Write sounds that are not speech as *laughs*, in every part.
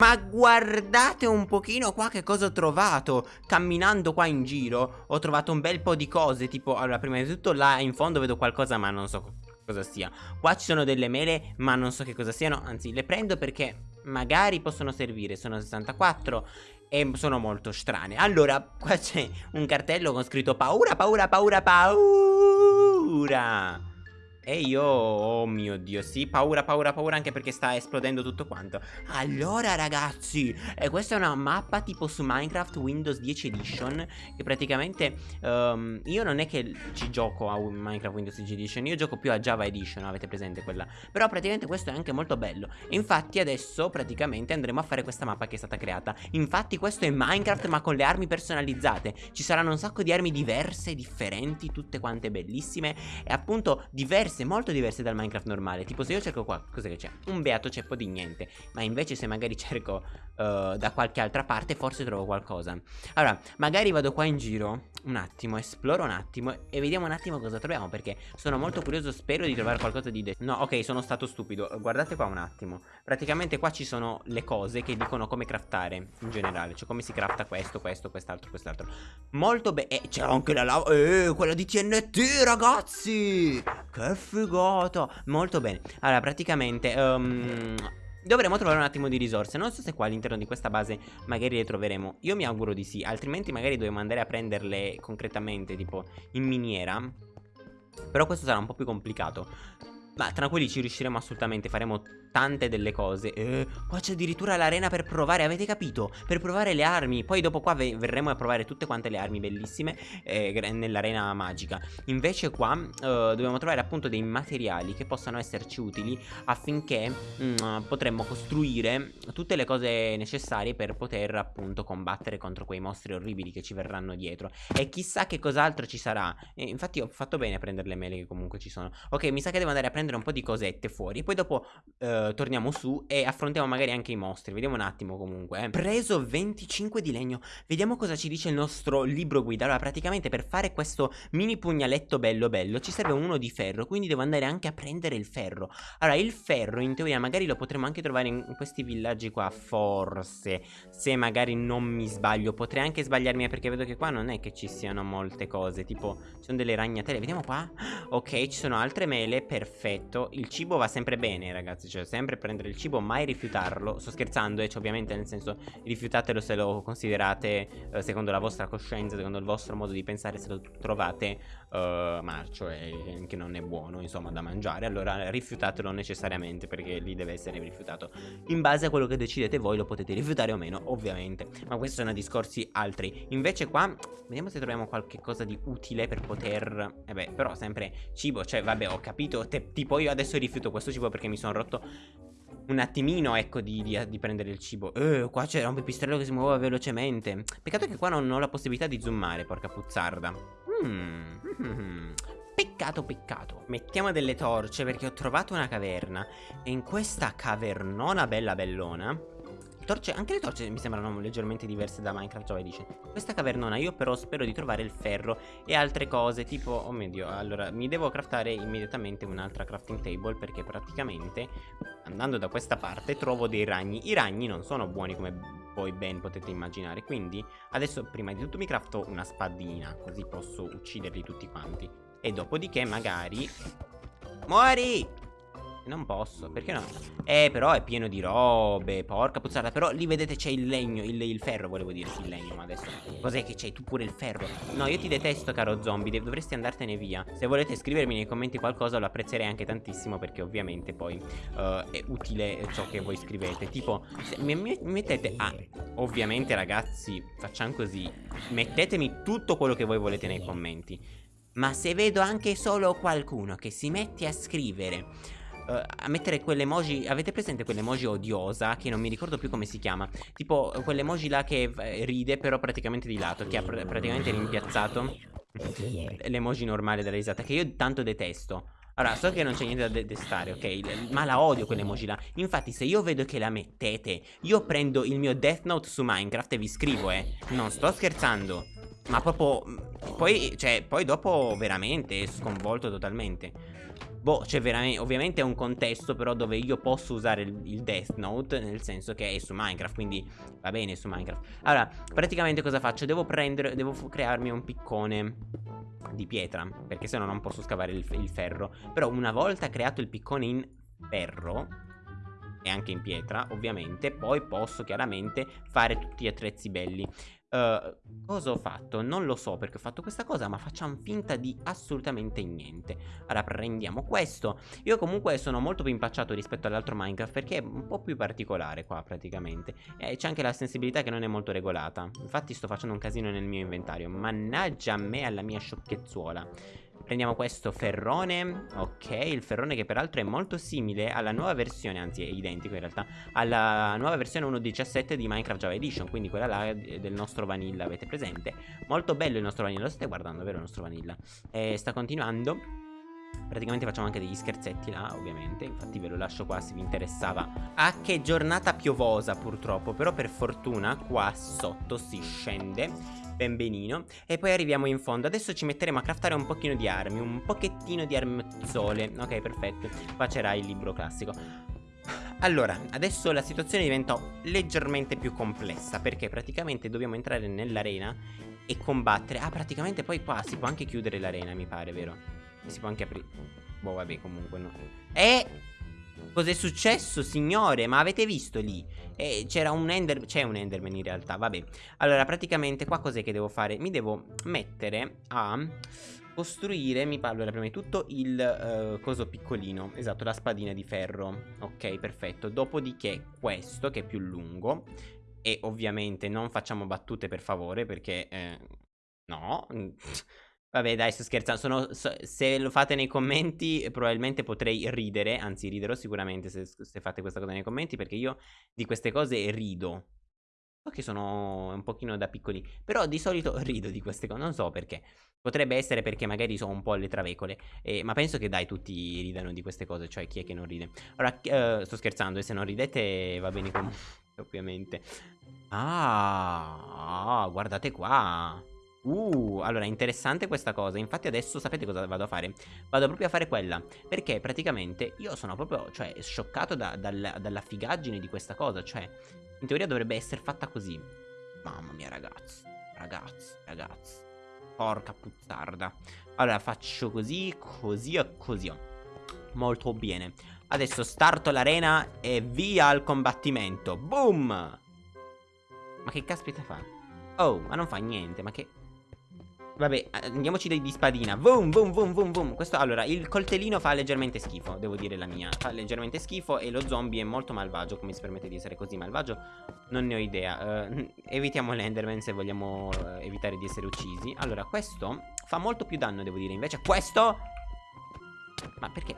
Ma guardate un pochino qua che cosa ho trovato. Camminando qua in giro Ho trovato un bel po' di cose Tipo, allora prima di tutto là in fondo vedo qualcosa ma non so cosa sia. Qua ci sono delle mele ma non so che cosa siano. Anzi le prendo perché magari possono servire. Sono 64 e sono molto strane. Allora qua c'è un cartello con scritto paura, paura, paura, paura e io, oh mio dio, sì, paura, paura, paura anche perché sta esplodendo tutto quanto. Allora ragazzi, eh, questa è una mappa tipo su Minecraft Windows 10 Edition Che praticamente, um, io non è che ci gioco a Minecraft Windows 10 Edition Io gioco più a Java Edition, avete presente quella? Però praticamente questo è anche molto bello. Infatti adesso praticamente andremo a fare questa mappa che è stata creata. Infatti questo è Minecraft ma con le armi personalizzate. Ci saranno un sacco di armi diverse, differenti, tutte quante bellissime. E appunto diverse diverse, molto diverse dal Minecraft normale. Tipo se io cerco qua, cos'è che c'è? Un beato ceppo di niente. Ma invece se magari cerco uh, da qualche altra parte forse trovo qualcosa. Allora, magari vado qua in giro un attimo, esploro un attimo e vediamo un attimo cosa troviamo Perché sono molto curioso, spero di trovare qualcosa di... No, ok, sono stato stupido. Guardate qua un attimo. Praticamente qua ci sono le cose che dicono come craftare in generale. Cioè come si crafta questo, questo, quest'altro, quest'altro. Molto bene E c'è anche la lava Eh, quella di TNT ragazzi Che figata Molto bene. Allora praticamente um, Dovremo trovare un attimo di risorse. Non so se qua all'interno di questa base magari le troveremo. Io mi auguro di sì Altrimenti magari dobbiamo andare a prenderle concretamente Tipo in miniera. Però questo sarà un po' più complicato ma tranquilli ci riusciremo assolutamente Faremo tante delle cose. Eh, Qua c'è addirittura l'arena per provare Avete capito? Per provare le armi. Poi dopo qua verremo a provare tutte quante le armi bellissime eh, Nell'arena magica. Invece qua eh, dobbiamo trovare appunto dei materiali Che possano esserci utili Affinché mh, mm, potremmo costruire Tutte le cose necessarie Per poter appunto combattere contro quei mostri orribili Che ci verranno dietro. E chissà che cos'altro ci sarà. Infatti ho fatto bene a prendere le mele che comunque ci sono. Ok mi sa che devo andare a prendere prendere un po' di cosette fuori Poi dopo eh, torniamo su e affrontiamo magari anche i mostri Vediamo un attimo comunque eh. Preso 25 di legno Vediamo cosa ci dice il nostro libro guida. Allora praticamente per fare questo mini pugnaletto bello bello Ci serve uno di ferro Quindi devo andare anche a prendere il ferro. Allora il ferro in teoria magari lo potremo anche trovare in questi villaggi qua Forse Se magari non mi sbaglio. Potrei anche sbagliarmi eh, perché vedo che qua non è che ci siano molte cose Tipo ci sono delle ragnatele. Vediamo qua. Ok ci sono altre mele Perfetto perfetto Il cibo va sempre bene ragazzi Cioè sempre prendere il cibo mai rifiutarlo. Sto scherzando eh, cioè, ovviamente nel senso Rifiutatelo se lo considerate eh, Secondo la vostra coscienza Secondo il vostro modo di pensare Se lo trovate uh, marcio e che non è buono insomma da mangiare Allora rifiutatelo necessariamente Perché lì deve essere rifiutato. In base a quello che decidete voi Lo potete rifiutare o meno ovviamente. Ma questi sono discorsi altri. Invece qua Vediamo se troviamo qualche cosa di utile per poter Eh beh però sempre cibo Cioè vabbè ho capito te, Tipo io adesso rifiuto questo cibo perché mi sono rotto un attimino, ecco, di, di, di prendere il cibo. Eh, qua c'era un pipistrello che si muoveva velocemente. Peccato che qua non ho la possibilità di zoomare, porca puzzarda. Hmm. Peccato, peccato. Mettiamo delle torce perché ho trovato una caverna. E in questa cavernona bella bellona torce, anche le torce mi sembrano leggermente diverse da Minecraft Java Edition Questa cavernona io però spero di trovare il ferro e altre cose tipo, oh mio dio, allora mi devo craftare immediatamente un'altra crafting table Perché praticamente andando da questa parte trovo dei ragni I ragni non sono buoni come voi ben potete immaginare Quindi adesso prima di tutto mi crafto una spadina così posso ucciderli tutti quanti E dopodiché magari... Muori! Non posso, perché no? Eh, però è pieno di robe, porca puzzata Però lì vedete c'è il legno, il, il, ferro volevo dire, il legno, ma adesso Cos'è che c'hai tu pure il ferro? No, io ti detesto, caro zombie, dovresti andartene via Se volete scrivermi nei commenti qualcosa lo apprezzerei anche tantissimo Perché ovviamente poi uh, è utile ciò che voi scrivete Tipo, mi, mi, mettete... Ah, ovviamente ragazzi, facciamo così Mettetemi tutto quello che voi volete nei commenti Ma se vedo anche solo qualcuno che si mette a scrivere uh, a mettere quell'emoji Avete presente quell'emoji odiosa Che non mi ricordo più come si chiama Tipo quell'emoji là che eh, ride però praticamente di lato Che ha pr praticamente rimpiazzato L'emoji normale della risata Che io tanto detesto allora, so che non c'è niente da detestare, ok? Ma la odio quell'emoji là. Infatti, se io vedo che la mettete, io prendo il mio Death Note su Minecraft e vi scrivo, eh. Non sto scherzando. Ma proprio... Poi, cioè, poi dopo veramente sconvolto totalmente. Boh, c'è veramente, ovviamente è un contesto però dove io posso usare il, il, Death Note, nel senso che è su Minecraft, quindi va bene su Minecraft. Allora, praticamente cosa faccio? Devo prendere, devo crearmi un piccone di pietra, perché se no non posso scavare il, il ferro. Però una volta creato il piccone in ferro, e anche in pietra ovviamente Poi posso chiaramente fare tutti gli attrezzi belli Uh, cosa ho fatto? Non lo so perché ho fatto questa cosa ma facciamo finta di assolutamente niente. Ora prendiamo questo. Io comunque sono molto più impacciato rispetto all'altro Minecraft perché è un po' più particolare qua praticamente. E c'è anche la sensibilità che non è molto regolata. Infatti sto facendo un casino nel mio inventario. Mannaggia a me alla mia sciocchezzuola Prendiamo questo ferrone Ok, il ferrone che peraltro è molto simile alla nuova versione Anzi è identico in realtà Alla nuova versione 1.17 di Minecraft Java Edition Quindi quella là del nostro vanilla Avete presente? Molto bello il nostro vanilla Lo state guardando, vero il nostro vanilla? E sta continuando Praticamente facciamo anche degli scherzetti là, ovviamente. Infatti ve lo lascio qua se vi interessava. Ah, che giornata piovosa purtroppo Però per fortuna qua sotto si scende ben benino. E poi arriviamo in fondo. Adesso ci metteremo a craftare un pochino di armi Un pochettino di armazzole Ok perfetto. Qua c'era il libro classico. Allora, adesso la situazione diventa leggermente più complessa Perché praticamente dobbiamo entrare nell'arena E combattere. Ah, praticamente poi qua si può anche chiudere l'arena, mi pare, vero? E si può anche aprire Boh, vabbè, comunque no E... Cos'è successo, signore? Ma avete visto lì? Eh, c'era un Enderman C'è un Enderman in realtà, vabbè Allora, praticamente qua cos'è che devo fare? Mi devo mettere a costruire, mi parlo allora, prima di tutto il uh, coso piccolino Esatto, la spadina di ferro Ok, perfetto Dopodiché questo, che è più lungo E ovviamente non facciamo battute per favore Perché, eh, no Vabbè dai sto scherzando. Sono, so, Se lo fate nei commenti Probabilmente potrei ridere Anzi riderò sicuramente se, se, fate questa cosa nei commenti Perché io di queste cose rido. So che sono un pochino da piccoli Però di solito rido di queste cose Non so perché. Potrebbe essere perché magari sono un po' alle travecole eh, Ma penso che dai tutti ridano di queste cose Cioè chi è che non ride? Ora uh, sto scherzando E se non ridete va bene comunque Ovviamente. Ah, ah guardate qua Uh, allora interessante questa cosa. Infatti adesso sapete cosa vado a fare? Vado proprio a fare quella. Perché praticamente io sono proprio Cioè scioccato da, dalla, dalla figaggine di questa cosa. Cioè in teoria dovrebbe essere fatta così. Mamma mia ragazzi. Ragazzi, ragazzi. Porca puzzarda. Allora faccio così, così e così. Molto bene. Adesso starto l'arena e via al combattimento. Boom! Ma che caspita fa? Oh, ma non fa niente, ma che... Vabbè, andiamoci di spadina. Boom, boom, boom, boom, boom Questo, allora, il coltellino fa leggermente schifo Devo dire la mia. Fa leggermente schifo E lo zombie è molto malvagio Come si permette di essere così malvagio Non ne ho idea. Uh, Evitiamo l'enderman se vogliamo uh, evitare di essere uccisi. Allora, questo fa molto più danno, devo dire Invece questo Ma perché?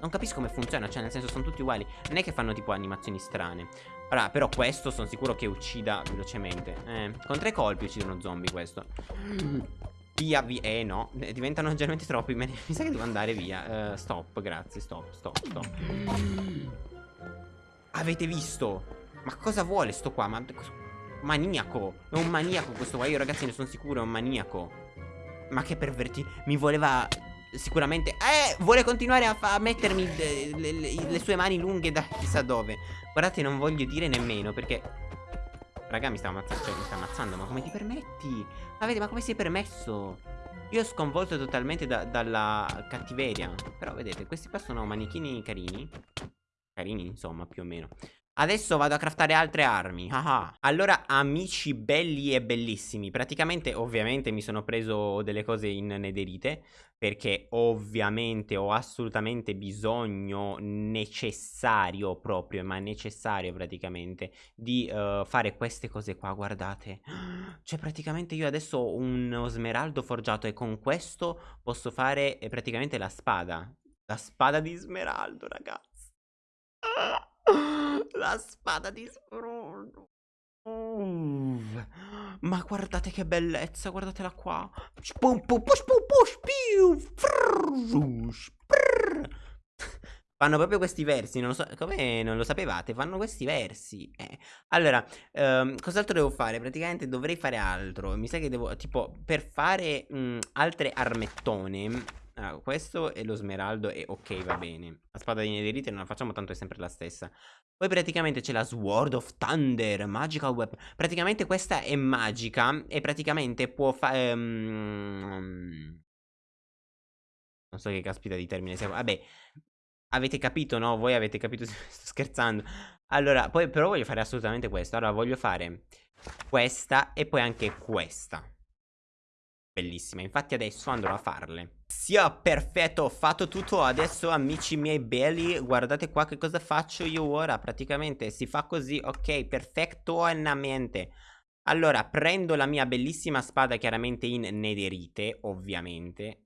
Non capisco come funziona Cioè, nel senso, sono tutti uguali. Non è che fanno tipo animazioni strane. Allora, però questo sono sicuro che uccida velocemente. Eh, con tre colpi uccide uno zombie questo Via, via. Eh no, diventano leggermente troppi. Mi sa che devo andare via. Uh, stop, grazie. Stop, stop, stop. Avete visto? Ma cosa vuole sto qua? Ma... Maniaco. È un maniaco questo qua. Io ragazzi ne sono sicuro, è un maniaco. Ma che perverti. Mi voleva... Sicuramente Eh vuole continuare a, a mettermi le, le, le sue mani lunghe da chissà dove Guardate non voglio dire nemmeno perché Raga mi sta ammazzando Cioè mi sta ammazzando Ma come ti permetti? Ma vedi ma come è permesso? Io sconvolto totalmente da, dalla cattiveria Però vedete questi qua sono manichini carini Carini insomma più o meno Adesso vado a craftare altre armi. Ah Allora amici belli e bellissimi Praticamente ovviamente mi sono preso delle cose in nederite Perché ovviamente ho assolutamente bisogno necessario proprio Ma necessario praticamente Di uh, fare queste cose qua guardate. *gasps* Cioè praticamente io adesso ho uno smeraldo forgiato E con questo posso fare eh, praticamente la spada. La spada di smeraldo ragazzi *laughs* la spada di Sprono. Uh, ma guardate che bellezza, guardatela qua. Fanno proprio questi versi, non lo so, come non lo sapevate, fanno questi versi. Eh. Allora, um, cos'altro devo fare? Praticamente dovrei fare altro. Mi sa che devo, tipo, per fare mh, altre armettone, allora, questo è lo smeraldo e ok va bene. La spada di netherite non la facciamo tanto è sempre la stessa. Poi praticamente c'è la Sword of Thunder Magical Weapon Praticamente questa è magica E praticamente può fare um... Non so che caspita di termine sia Vabbè. Avete capito no? Voi avete capito *laughs* Sto scherzando. Allora poi però voglio fare assolutamente questo. Allora voglio fare questa e poi anche questa bellissima Infatti adesso andrò a farle Sia perfetto, ho fatto tutto Adesso amici miei belli Guardate qua che cosa faccio io ora Praticamente si fa così, ok, perfettamente Allora, prendo la mia bellissima spada Chiaramente in nederite, ovviamente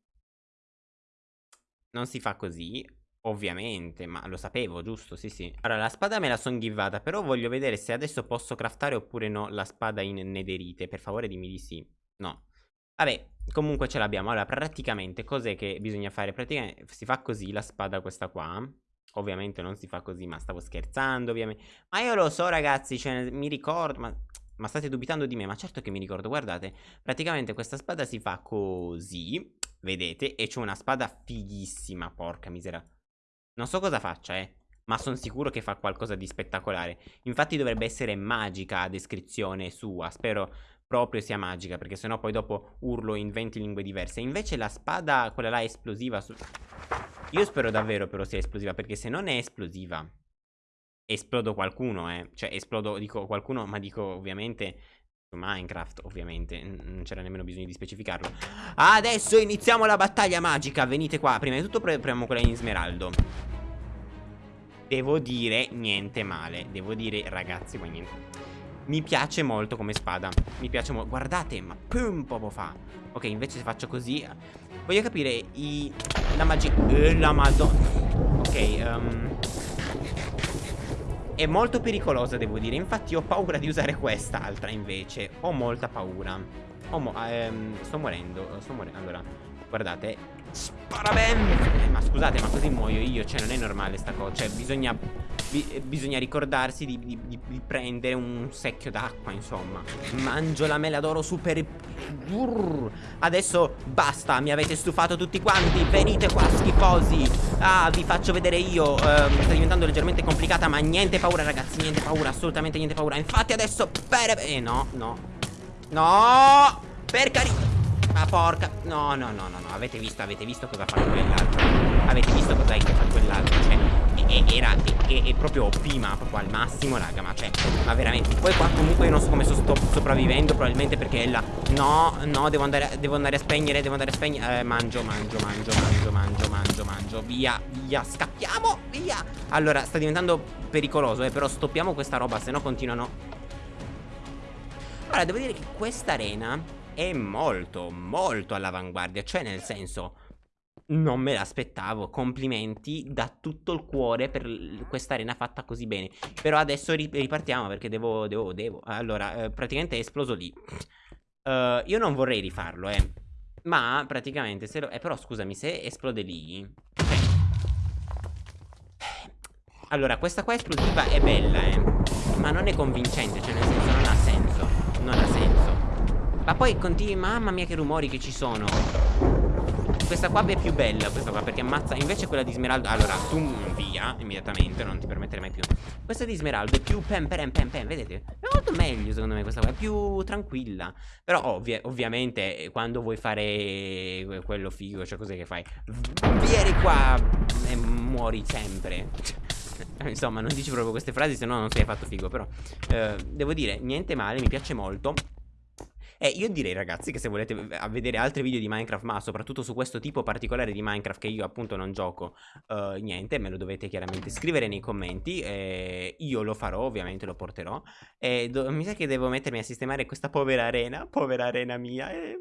Non si fa così Ovviamente, ma lo sapevo, giusto? Sì, sì. Allora, la spada me la son givata, però voglio vedere se adesso posso craftare oppure no la spada in nederite. Per favore dimmi di sì. No. Vabbè, comunque ce l'abbiamo. Allora, praticamente, cos'è che bisogna fare? Praticamente si fa così la spada questa qua. Ovviamente non si fa così, ma stavo scherzando, ovviamente. Ma io lo so, ragazzi, cioè, mi ricordo, ma... Ma state dubitando di me? Ma certo che mi ricordo, guardate Praticamente questa spada si fa così Vedete? E c'è una spada fighissima, porca misera Non so cosa faccia, eh ma sono sicuro che fa qualcosa di spettacolare. Infatti dovrebbe essere magica a descrizione sua. Spero proprio sia magica, perché sennò poi dopo urlo in 20 lingue diverse. Invece la spada, quella là esplosiva... Su... Io spero davvero però sia esplosiva, perché se non è esplosiva... Esplodo qualcuno, eh. Cioè, esplodo, dico qualcuno, ma dico ovviamente... Minecraft, ovviamente, non c'era nemmeno bisogno di specificarlo Adesso iniziamo la battaglia magica Venite qua, prima di tutto proviamo quella in smeraldo Devo dire niente male. Devo dire, ragazzi, ma niente. Mi piace molto come spada. Mi piace molto Guardate ma pum poco fa. Ok invece se faccio così Voglio capire i... La magia eh, La madonna. Ok um... È molto pericolosa devo dire. Infatti ho paura di usare quest'altra invece. Ho molta paura. Ho mo ehm, Sto morendo Sto morendo. Allora Guardate Spara bene eh, Ma scusate ma così muoio io Cioè non è normale sta cosa Cioè bisogna bi bisogna ricordarsi di, di, di, prendere un secchio d'acqua, insomma. Mangio la mela d'oro super... Brrr. Adesso basta, mi avete stufato tutti quanti. Venite qua, schifosi. Ah, vi faccio vedere io. Uh, sta diventando leggermente complicata, ma niente paura, ragazzi. Niente paura, assolutamente niente paura. Infatti adesso... Per... Eh, no, no. No! Per carità... Ma porca. No no no no no. Avete visto Avete visto cosa fa quell'altro? Avete visto cosa è che fa quell'altro? Cioè e, Era è, è proprio OP ma proprio al massimo raga Ma cioè Ma veramente. Poi qua comunque io non so come sto sopravvivendo Probabilmente perché è la No no devo andare Devo andare a spegnere Devo andare a spegnere eh, Mangio mangio mangio mangio mangio mangio mangio. Via via Scappiamo Via. Allora sta diventando pericoloso eh Però stoppiamo questa roba Se no continuano. Allora devo dire che questa arena è molto, molto all'avanguardia. Cioè, nel senso, non me l'aspettavo. Complimenti da tutto il cuore per questa arena fatta così bene. Però adesso ripartiamo perché devo, devo, devo. Allora, eh, praticamente è esploso lì. Uh, io non vorrei rifarlo, eh. Ma praticamente se lo... Eh, però scusami, se esplode lì... Allora, questa qua esplosiva è bella, eh. Ma non è convincente, cioè nel senso. Ma poi continui, mamma mia che rumori che ci sono. Questa qua è più bella questa qua perché ammazza Invece quella di Smeraldo. Allora tu via immediatamente non ti permetterei mai più. Questa di Smeraldo è più pem pem pem pem Vedete? È molto meglio secondo me questa qua È più tranquilla. Però ovvi ovviamente eh, quando vuoi fare quello figo Cioè cos'è che fai? Vieni qua e muori sempre. *laughs* Insomma non dici proprio queste frasi se no non sei fatto figo Però eh, devo dire niente male mi piace molto e io direi ragazzi che se volete vedere altri video di Minecraft ma soprattutto su questo tipo particolare di Minecraft che io appunto non gioco uh, niente me lo dovete chiaramente scrivere nei commenti e io lo farò ovviamente lo porterò e mi sa che devo mettermi a sistemare questa povera arena povera arena mia e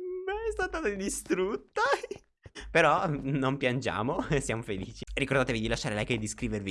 è stata distrutta. *laughs* Però non piangiamo *laughs* siamo felici. Ricordatevi di lasciare like e di iscrivervi